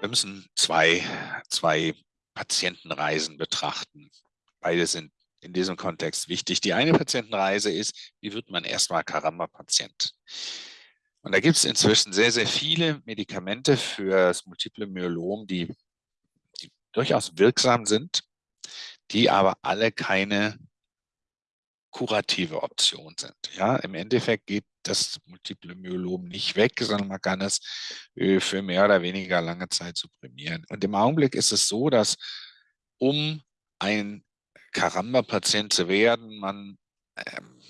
Wir müssen zwei, zwei Patientenreisen betrachten. Beide sind in diesem Kontext wichtig. Die eine Patientenreise ist, wie wird man erstmal Karamba-Patient? Und da gibt es inzwischen sehr, sehr viele Medikamente für das multiple Myelom, die, die durchaus wirksam sind, die aber alle keine kurative Option sind. Ja, im Endeffekt geht das multiple Myelom nicht weg, sondern man kann es äh, für mehr oder weniger lange Zeit supprimieren. Und im Augenblick ist es so, dass um ein Karamba-Patient zu werden, man ähm,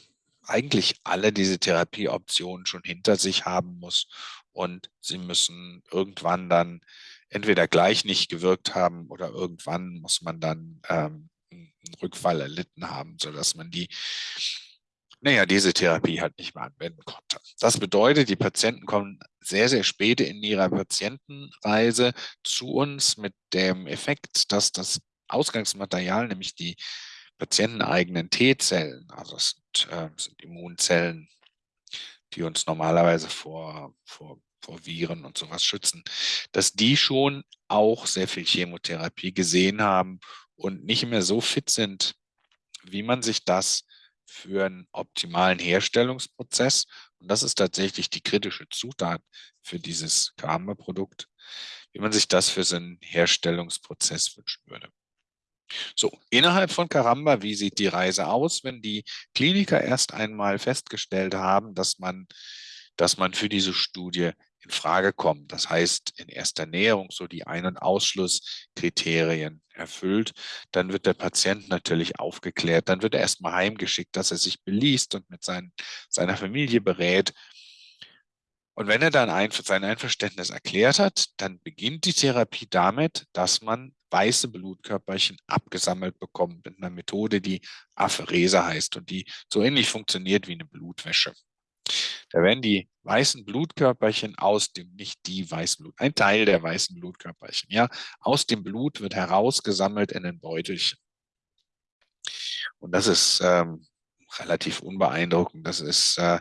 eigentlich alle diese Therapieoptionen schon hinter sich haben muss und sie müssen irgendwann dann entweder gleich nicht gewirkt haben oder irgendwann muss man dann ähm, Rückfall erlitten haben, sodass man die naja, diese Therapie halt nicht mehr anwenden konnte. Das bedeutet, die Patienten kommen sehr, sehr spät in ihrer Patientenreise zu uns mit dem Effekt, dass das Ausgangsmaterial, nämlich die patienteneigenen T-Zellen, also das sind, äh, sind, Immunzellen, die uns normalerweise vor, vor, vor Viren und sowas schützen, dass die schon auch sehr viel Chemotherapie gesehen haben und nicht mehr so fit sind, wie man sich das für einen optimalen Herstellungsprozess, und das ist tatsächlich die kritische Zutat für dieses Karma-Produkt, wie man sich das für seinen Herstellungsprozess wünschen würde. So, innerhalb von Karamba, wie sieht die Reise aus, wenn die Kliniker erst einmal festgestellt haben, dass man, dass man für diese Studie in Frage kommt. Das heißt, in erster Näherung so die Ein- und Ausschlusskriterien erfüllt, dann wird der Patient natürlich aufgeklärt, dann wird er erstmal heimgeschickt, dass er sich beliest und mit sein, seiner Familie berät. Und wenn er dann ein, sein Einverständnis erklärt hat, dann beginnt die Therapie damit, dass man weiße Blutkörperchen abgesammelt bekommt mit einer Methode, die Apherese heißt und die so ähnlich funktioniert wie eine Blutwäsche. Da werden die weißen Blutkörperchen aus dem, nicht die weißen Blut, ein Teil der weißen Blutkörperchen, ja, aus dem Blut wird herausgesammelt in ein Beutelchen. Und das ist ähm, relativ unbeeindruckend. Das ist, äh,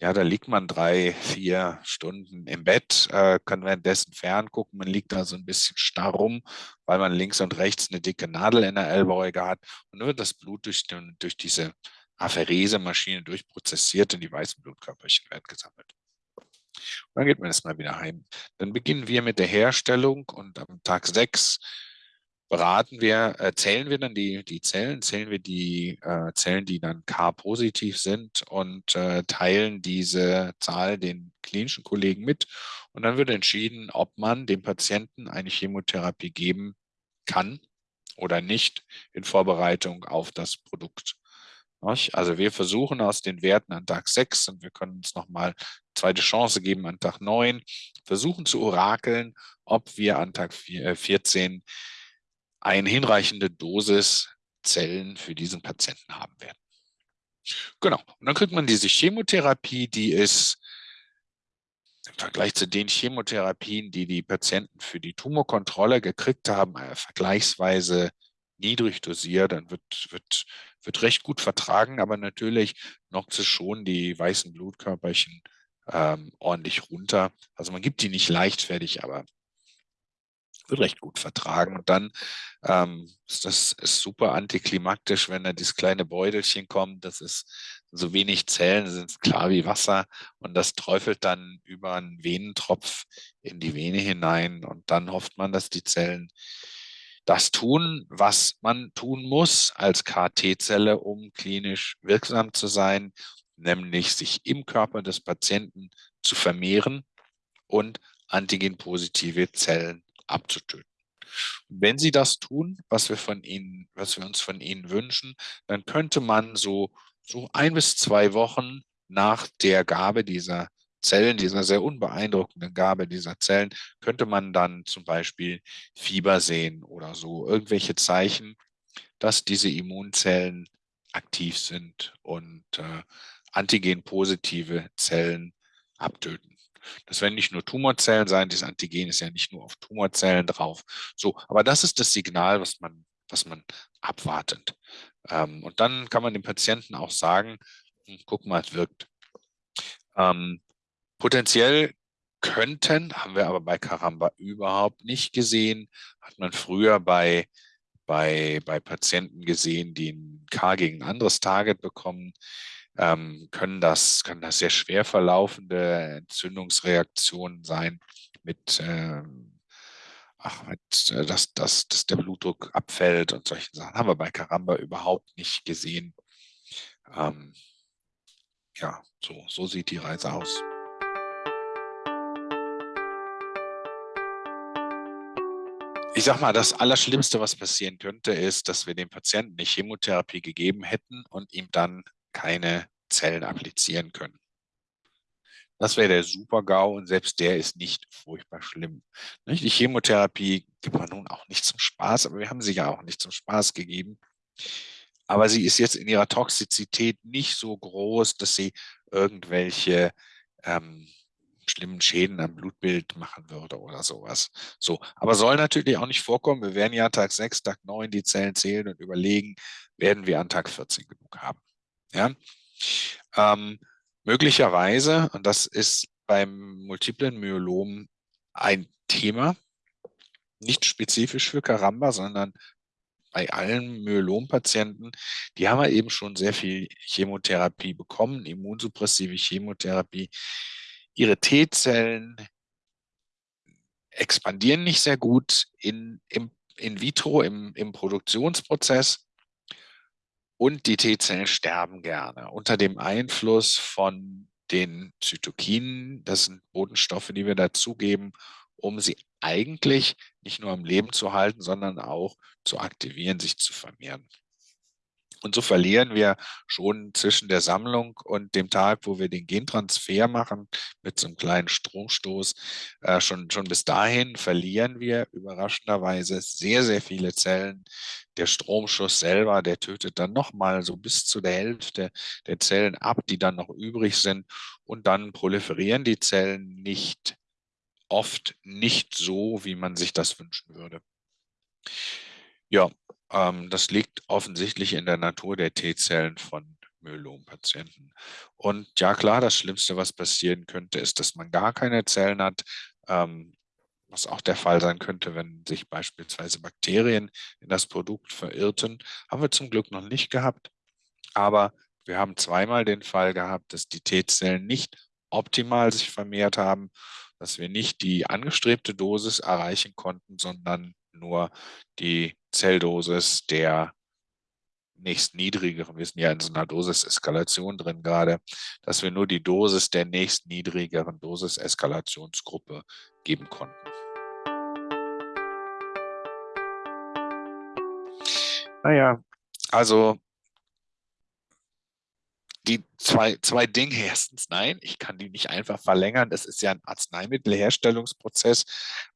ja, da liegt man drei, vier Stunden im Bett, äh, kann währenddessen ferngucken. Man liegt da so ein bisschen starr rum, weil man links und rechts eine dicke Nadel in der Ellbeuge hat. Und wird das Blut durch, den, durch diese Apherese-Maschine durchprozessiert und die weißen Blutkörperchen werden gesammelt. Und dann geht man erstmal wieder heim. Dann beginnen wir mit der Herstellung und am Tag 6 beraten wir, äh, zählen wir dann die, die Zellen, zählen wir die äh, Zellen, die dann K-positiv sind und äh, teilen diese Zahl den klinischen Kollegen mit. Und dann wird entschieden, ob man dem Patienten eine Chemotherapie geben kann oder nicht in Vorbereitung auf das Produkt. Also wir versuchen aus den Werten an Tag 6 und wir können uns nochmal zweite Chance geben an Tag 9, versuchen zu orakeln, ob wir an Tag 14 äh, eine hinreichende Dosis Zellen für diesen Patienten haben werden. Genau, und dann kriegt man diese Chemotherapie, die ist im Vergleich zu den Chemotherapien, die die Patienten für die Tumorkontrolle gekriegt haben, äh, vergleichsweise niedrig dosiert, dann wird, wird wird recht gut vertragen, aber natürlich knockt es schon die weißen Blutkörperchen ähm, ordentlich runter. Also man gibt die nicht leichtfertig, aber wird recht gut vertragen. Und dann ähm, ist das ist super antiklimaktisch, wenn da dieses kleine Beutelchen kommt. Das ist so wenig Zellen, sind klar wie Wasser und das träufelt dann über einen Venentropf in die Vene hinein und dann hofft man, dass die Zellen das tun, was man tun muss als KT-Zelle, um klinisch wirksam zu sein, nämlich sich im Körper des Patienten zu vermehren und antigenpositive Zellen abzutöten. wenn Sie das tun, was wir von Ihnen, was wir uns von Ihnen wünschen, dann könnte man so, so ein bis zwei Wochen nach der Gabe dieser Zellen, dieser sehr unbeeindruckenden Gabe dieser Zellen, könnte man dann zum Beispiel Fieber sehen oder so, irgendwelche Zeichen, dass diese Immunzellen aktiv sind und äh, antigenpositive Zellen abtöten. Das werden nicht nur Tumorzellen sein, das Antigen ist ja nicht nur auf Tumorzellen drauf. So, aber das ist das Signal, was man, was man abwartet. Ähm, und dann kann man dem Patienten auch sagen, hm, guck mal, es wirkt. Ähm, Potenziell könnten, haben wir aber bei Caramba überhaupt nicht gesehen. Hat man früher bei, bei, bei Patienten gesehen, die ein K gegen ein anderes Target bekommen, ähm, können, das, können das sehr schwer verlaufende Entzündungsreaktionen sein mit, äh, ach, mit äh, dass, dass, dass der Blutdruck abfällt und solche Sachen. Haben wir bei Caramba überhaupt nicht gesehen. Ähm, ja, so, so sieht die Reise aus. Ich sag mal, das Allerschlimmste, was passieren könnte, ist, dass wir dem Patienten eine Chemotherapie gegeben hätten und ihm dann keine Zellen applizieren können. Das wäre der Super-GAU und selbst der ist nicht furchtbar schlimm. Die Chemotherapie gibt man nun auch nicht zum Spaß, aber wir haben sie ja auch nicht zum Spaß gegeben. Aber sie ist jetzt in ihrer Toxizität nicht so groß, dass sie irgendwelche ähm, schlimmen Schäden am Blutbild machen würde oder sowas. So, aber soll natürlich auch nicht vorkommen. Wir werden ja Tag 6, Tag 9 die Zellen zählen und überlegen, werden wir an Tag 14 genug haben. Ja? Ähm, möglicherweise, und das ist beim multiplen Myelom ein Thema, nicht spezifisch für Karamba, sondern bei allen Myelom-Patienten, die haben ja eben schon sehr viel Chemotherapie bekommen, immunsuppressive Chemotherapie. Ihre T-Zellen expandieren nicht sehr gut in, im, in vitro, im, im Produktionsprozess. Und die T-Zellen sterben gerne unter dem Einfluss von den Zytokinen. Das sind Bodenstoffe, die wir dazugeben, um sie eigentlich nicht nur am Leben zu halten, sondern auch zu aktivieren, sich zu vermehren. Und so verlieren wir schon zwischen der Sammlung und dem Tag, wo wir den Gentransfer machen, mit so einem kleinen Stromstoß, äh, schon, schon bis dahin verlieren wir überraschenderweise sehr, sehr viele Zellen. Der Stromschuss selber, der tötet dann nochmal so bis zu der Hälfte der Zellen ab, die dann noch übrig sind. Und dann proliferieren die Zellen nicht, oft nicht so, wie man sich das wünschen würde. Ja, das liegt offensichtlich in der Natur der T-Zellen von Myelom-Patienten. Und ja klar, das Schlimmste, was passieren könnte, ist, dass man gar keine Zellen hat, ähm, was auch der Fall sein könnte, wenn sich beispielsweise Bakterien in das Produkt verirrten. Haben wir zum Glück noch nicht gehabt, aber wir haben zweimal den Fall gehabt, dass die T-Zellen nicht optimal sich vermehrt haben, dass wir nicht die angestrebte Dosis erreichen konnten, sondern nur die Zelldosis der nächstniedrigeren, wir sind ja in so einer Dosiseskalation drin gerade, dass wir nur die Dosis der nächstniedrigeren Dosiseskalationsgruppe geben konnten. Naja, also die zwei, zwei Dinge. Erstens, nein, ich kann die nicht einfach verlängern. Das ist ja ein Arzneimittelherstellungsprozess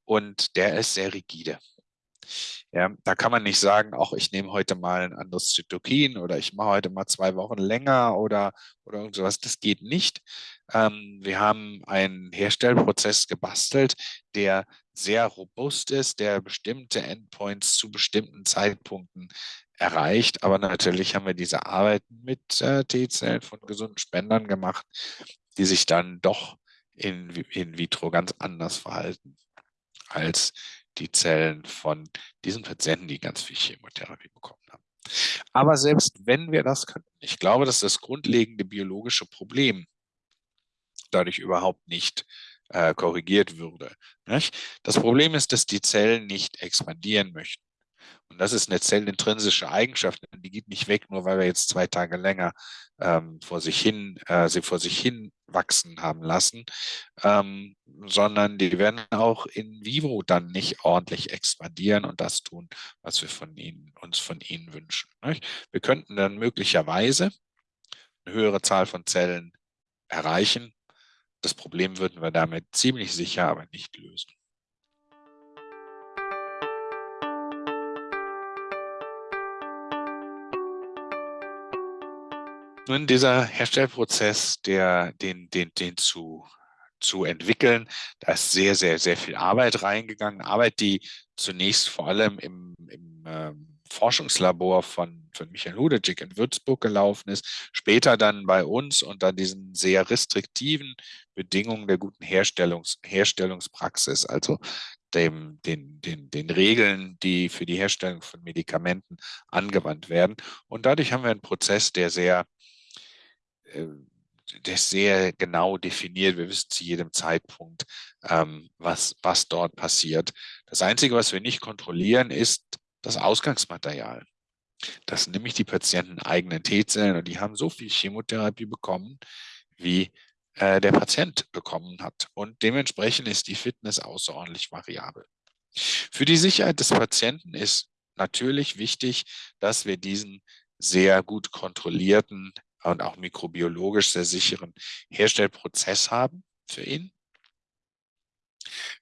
und der ist sehr rigide. Ja, da kann man nicht sagen, auch ich nehme heute mal ein anderes Zytokin oder ich mache heute mal zwei Wochen länger oder, oder irgend sowas. Das geht nicht. Ähm, wir haben einen Herstellprozess gebastelt, der sehr robust ist, der bestimmte Endpoints zu bestimmten Zeitpunkten erreicht. Aber natürlich haben wir diese Arbeiten mit äh, T-Zellen von gesunden Spendern gemacht, die sich dann doch in, in vitro ganz anders verhalten als die Zellen von diesen Patienten, die ganz viel Chemotherapie bekommen haben. Aber selbst wenn wir das könnten, ich glaube, dass das grundlegende biologische Problem dadurch überhaupt nicht äh, korrigiert würde. Nicht? Das Problem ist, dass die Zellen nicht expandieren möchten. Und das ist eine zellintrinsische Eigenschaft, die geht nicht weg, nur weil wir jetzt zwei Tage länger ähm, vor sich hin, äh, sie vor sich hin wachsen haben lassen, ähm, sondern die werden auch in vivo dann nicht ordentlich expandieren und das tun, was wir von ihnen, uns von ihnen wünschen. Nicht? Wir könnten dann möglicherweise eine höhere Zahl von Zellen erreichen. Das Problem würden wir damit ziemlich sicher aber nicht lösen. Nun, dieser Herstellprozess, der, den, den, den zu, zu entwickeln, da ist sehr, sehr, sehr viel Arbeit reingegangen. Arbeit, die zunächst vor allem im, im ähm, Forschungslabor von, von Michael Hudecik in Würzburg gelaufen ist, später dann bei uns unter diesen sehr restriktiven Bedingungen der guten Herstellungs, Herstellungspraxis, also dem, den, den, den Regeln, die für die Herstellung von Medikamenten angewandt werden. Und dadurch haben wir einen Prozess, der sehr äh, der sehr genau definiert. Wir wissen zu jedem Zeitpunkt, ähm, was, was dort passiert. Das Einzige, was wir nicht kontrollieren, ist das Ausgangsmaterial. Das sind nämlich die Patienten eigenen T-Zellen und die haben so viel Chemotherapie bekommen, wie äh, der Patient bekommen hat. Und dementsprechend ist die Fitness außerordentlich variabel. Für die Sicherheit des Patienten ist natürlich wichtig, dass wir diesen sehr gut kontrollierten und auch mikrobiologisch sehr sicheren Herstellprozess haben für ihn.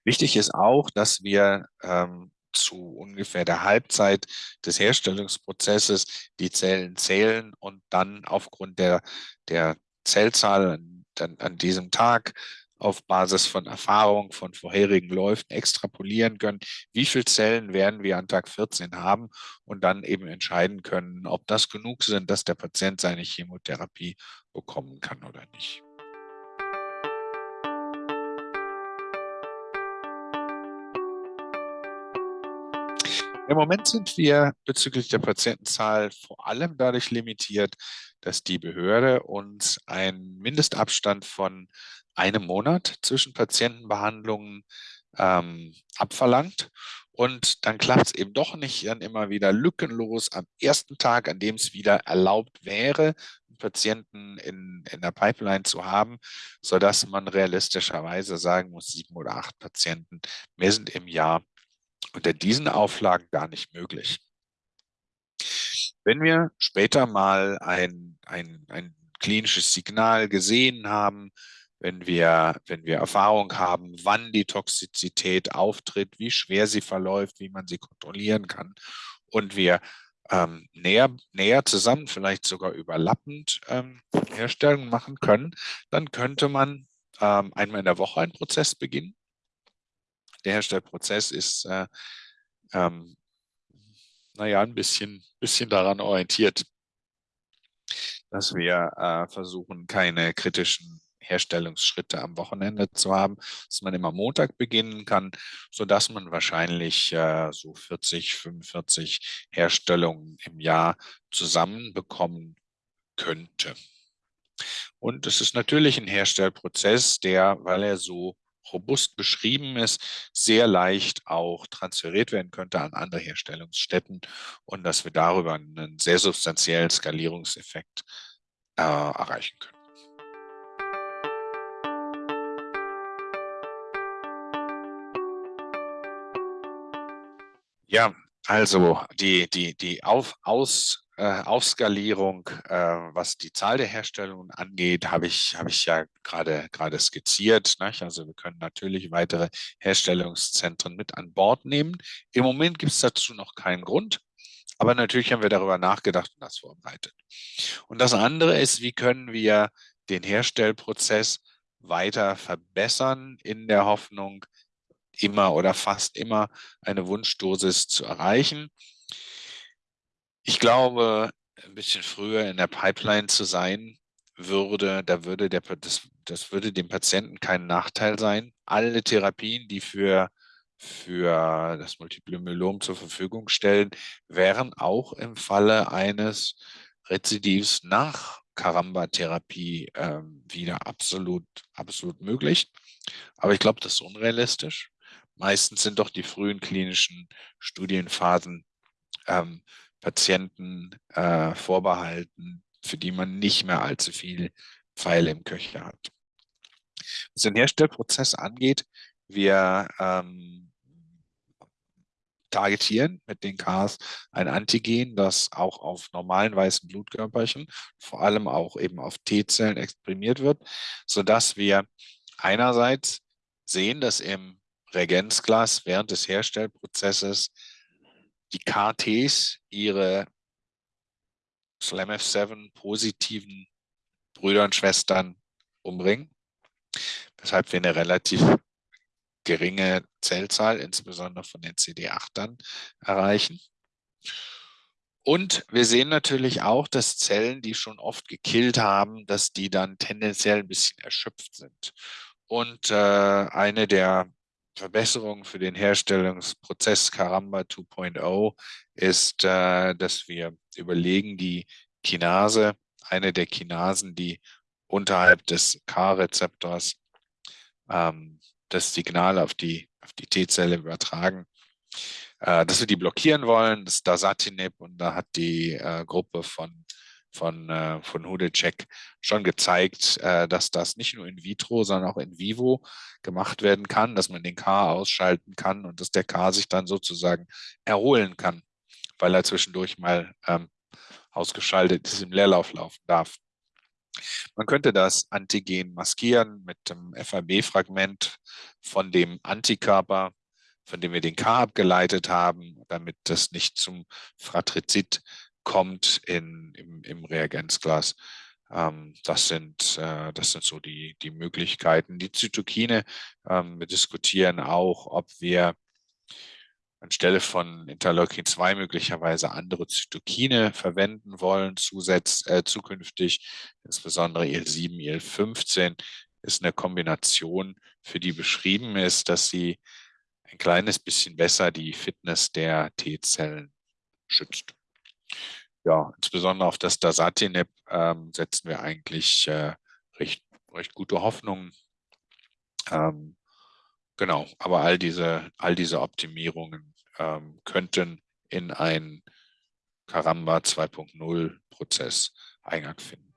Wichtig ist auch, dass wir ähm, zu ungefähr der Halbzeit des Herstellungsprozesses die Zellen zählen und dann aufgrund der, der Zellzahl an, an diesem Tag auf Basis von Erfahrung von vorherigen Läufen extrapolieren können, wie viele Zellen werden wir an Tag 14 haben und dann eben entscheiden können, ob das genug sind, dass der Patient seine Chemotherapie bekommen kann oder nicht. Im Moment sind wir bezüglich der Patientenzahl vor allem dadurch limitiert, dass die Behörde uns einen Mindestabstand von einem Monat zwischen Patientenbehandlungen ähm, abverlangt. Und dann klappt es eben doch nicht dann immer wieder lückenlos am ersten Tag, an dem es wieder erlaubt wäre, Patienten in, in der Pipeline zu haben, sodass man realistischerweise sagen muss, sieben oder acht Patienten mehr sind im Jahr unter diesen Auflagen gar nicht möglich. Wenn wir später mal ein, ein, ein klinisches Signal gesehen haben, wenn wir, wenn wir Erfahrung haben, wann die Toxizität auftritt, wie schwer sie verläuft, wie man sie kontrollieren kann und wir ähm, näher, näher zusammen, vielleicht sogar überlappend ähm, Herstellungen machen können, dann könnte man ähm, einmal in der Woche einen Prozess beginnen der Herstellprozess ist, äh, ähm, naja, ein bisschen, bisschen daran orientiert, dass wir äh, versuchen, keine kritischen Herstellungsschritte am Wochenende zu haben, dass man immer Montag beginnen kann, sodass man wahrscheinlich äh, so 40, 45 Herstellungen im Jahr zusammenbekommen könnte. Und es ist natürlich ein Herstellprozess, der, weil er so robust beschrieben ist, sehr leicht auch transferiert werden könnte an andere Herstellungsstätten und dass wir darüber einen sehr substanziellen Skalierungseffekt äh, erreichen können. Ja, also die, die, die Auf, Aus, äh, Aufskalierung, äh, was die Zahl der Herstellungen angeht, habe ich, hab ich ja gerade gerade skizziert. Nicht? Also wir können natürlich weitere Herstellungszentren mit an Bord nehmen. Im Moment gibt es dazu noch keinen Grund, aber natürlich haben wir darüber nachgedacht und das vorbereitet. Und das andere ist, wie können wir den Herstellprozess weiter verbessern in der Hoffnung, immer oder fast immer eine Wunschdosis zu erreichen. Ich glaube, ein bisschen früher in der Pipeline zu sein, würde, da würde der, das, das würde dem Patienten kein Nachteil sein. Alle Therapien, die für, für das Multiple Myelom zur Verfügung stellen, wären auch im Falle eines Rezidivs nach Karamba-Therapie äh, wieder absolut, absolut möglich. Aber ich glaube, das ist unrealistisch. Meistens sind doch die frühen klinischen Studienphasen ähm, Patienten äh, vorbehalten, für die man nicht mehr allzu viel Pfeile im Köcher hat. Was den Herstellprozess angeht, wir ähm, targetieren mit den Cars ein Antigen, das auch auf normalen weißen Blutkörperchen, vor allem auch eben auf T-Zellen exprimiert wird, sodass wir einerseits sehen, dass im Reagenzglas während des Herstellprozesses die KTs ihre SLAMF7 positiven Brüder und Schwestern umbringen, weshalb wir eine relativ geringe Zellzahl, insbesondere von den CD8ern, erreichen. Und wir sehen natürlich auch, dass Zellen, die schon oft gekillt haben, dass die dann tendenziell ein bisschen erschöpft sind. Und äh, eine der Verbesserungen für den Herstellungsprozess Caramba 2.0 ist, äh, dass wir überlegen, die Kinase, eine der Kinasen, die unterhalb des K-Rezeptors ähm, das Signal auf die, auf die T-Zelle übertragen, äh, dass wir die blockieren wollen, das ist Dasatinib und da hat die äh, Gruppe von, von, äh, von Hudecek schon gezeigt, äh, dass das nicht nur in vitro, sondern auch in vivo gemacht werden kann, dass man den K ausschalten kann und dass der K sich dann sozusagen erholen kann, weil er zwischendurch mal ähm, ausgeschaltet ist, im Leerlauf laufen darf. Man könnte das Antigen maskieren mit dem FAB-Fragment von dem Antikörper, von dem wir den K abgeleitet haben, damit das nicht zum Fratrizid kommt in, im, im Reagenzglas. Ähm, das, sind, äh, das sind so die, die Möglichkeiten. Die Zytokine, ähm, wir diskutieren auch, ob wir anstelle von Interleukin 2 möglicherweise andere Zytokine verwenden wollen, zusätz, äh, zukünftig, insbesondere IL-7, IL-15 ist eine Kombination, für die beschrieben ist, dass sie ein kleines bisschen besser die Fitness der T-Zellen schützt. Ja, insbesondere auf das Dasatinib ähm, setzen wir eigentlich äh, recht, recht gute Hoffnungen. Ähm, genau, aber all diese, all diese Optimierungen ähm, könnten in einen Caramba 2.0 Prozess Eingang finden.